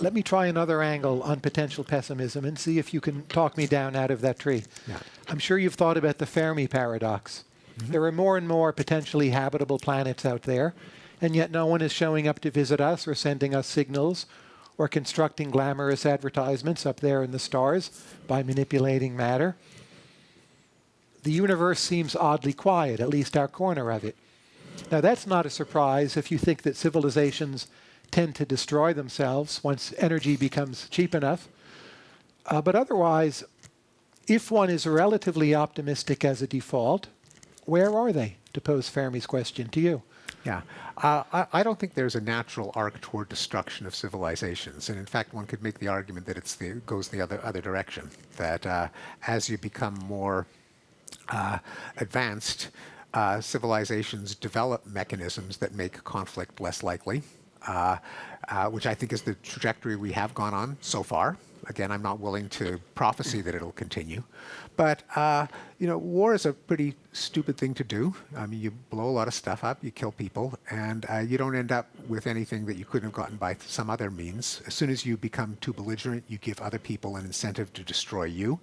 let me try another angle on potential pessimism and see if you can talk me down out of that tree. Yeah. I'm sure you've thought about the Fermi paradox. Mm-hmm. There are more and more potentially habitable planets out there, and yet no one is showing up to visit us or sending us signals or constructing glamorous advertisements up there in the stars by manipulating matter. The universe seems oddly quiet, at least our corner of it. Now, that's not a surprise if you think that civilizations tend to destroy themselves once energy becomes cheap enough. Uh, but otherwise, if one is relatively optimistic as a default, where are they? To pose Fermi's question to you. Yeah, uh, I, I, don't think there's a natural arc toward destruction of civilizations, and in fact, one could make the argument that it's the goes the other other direction. That uh, as you become more uh, advanced, uh, civilizations develop mechanisms that make conflict less likely, uh, uh, which I think is the trajectory we have gone on so far. Again, I'm not willing to prophesy that it'll continue. But, uh, you know, war is a pretty stupid thing to do. I mean, you blow a lot of stuff up, you kill people, and uh, you don't end up with anything that you couldn't have gotten by some other means. As soon as you become too belligerent, you give other people an incentive to destroy you.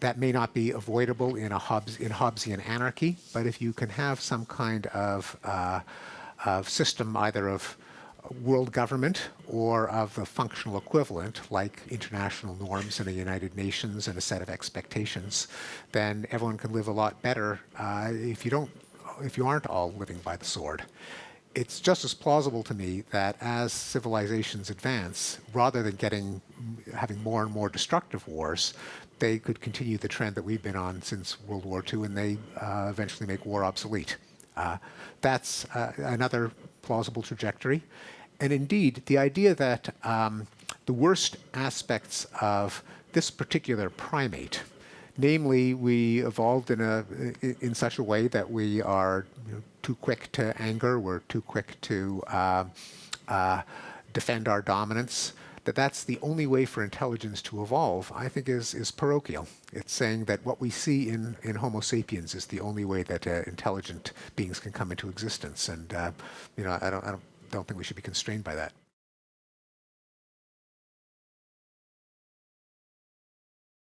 That may not be avoidable in a Hobbes, in Hobbesian anarchy, but if you can have some kind of, uh, of system either of world government or of the functional equivalent, like international norms and the United Nations and a set of expectations, then everyone can live a lot better uh, if you don't, if you aren't all living by the sword. It's just as plausible to me that as civilizations advance, rather than getting having more and more destructive wars, they could continue the trend that we've been on since World War II, and they uh, eventually make war obsolete. Uh, that's uh, another plausible trajectory. And indeed, the idea that um, the worst aspects of this particular primate, namely, we evolved in a in such a way that we are you know, too quick to anger, we're too quick to uh, uh, defend our dominance, that that's the only way for intelligence to evolve, I think is, is parochial. It's saying that what we see in, in Homo sapiens is the only way that uh, intelligent beings can come into existence. And, uh, you know, I don't, I don't don't think we should be constrained by that.